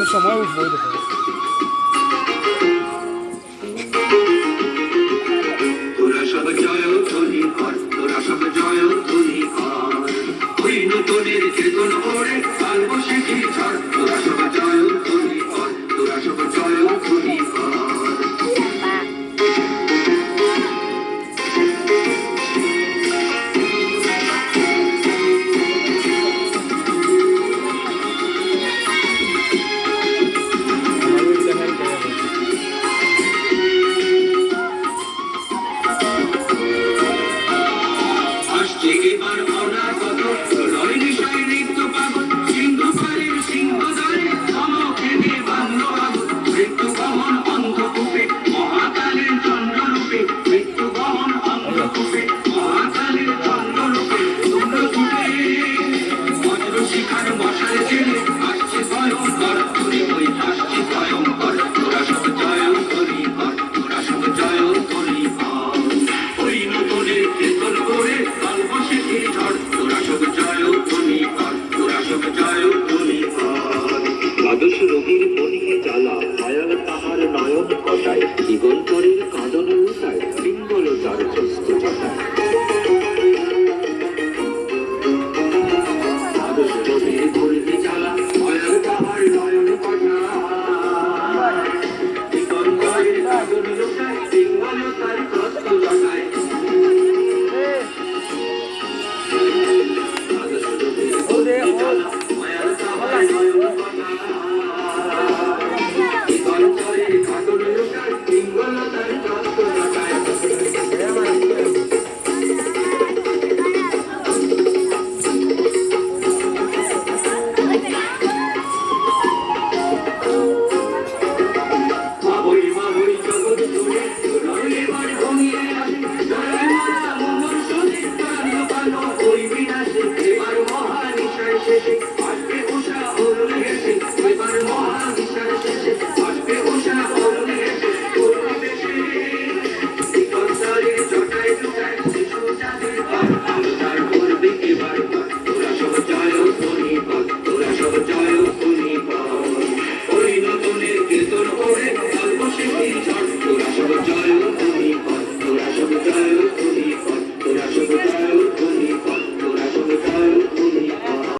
Quando chamou, o vou depois. জ্বালা মায়ার তাহার নয়ন কটায় talking